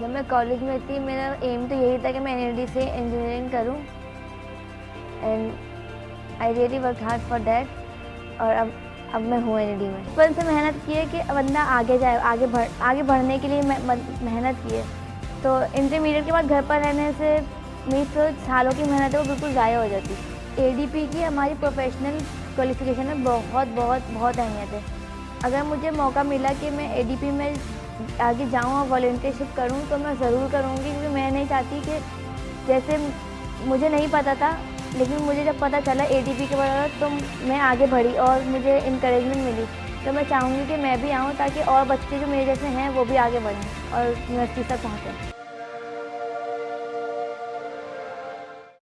मैं कॉलेज में थी, मेरा एम तो यही था कि मैं एन से इंजीनियरिंग करूँ। And I really work hard for that और अब अब मैं हूँ एन में। बचपन से मेहनत की है कि बंदा आगे जाए, आगे बढ़, आगे बढ़ने के लिए मेहनत की है। तो इंटरमीडिएट के बाद घर पर रहने से मेरी जो सालों की मेहनत है, वो बिल्कुल ज़ाया हो जाती। एडीपी की हमारी प्रोफेशनल क्वालिफिकेशन में बहुत बहुत बहुत अहमियत है। अगर मुझे मौका मिला कि मैं एडीपी में आगे जाऊँ और वॉल्टियरशिप करूँ तो मैं ज़रूर करूँगी, क्योंकि मैं नहीं चाहती कि जैसे मुझे नहीं पता था, लेकिन मुझे जब पता चला ए के बारे में तो मैं आगे बढ़ी और मुझे इंकरेजमेंट मिली। तो मैं चाहूँगी कि मैं भी आऊँ, ताकि और बच्चे जो मेरे जैसे हैं, वो भी आगे बढ़ें और यूनिवर्सिटी तक पहुँचें।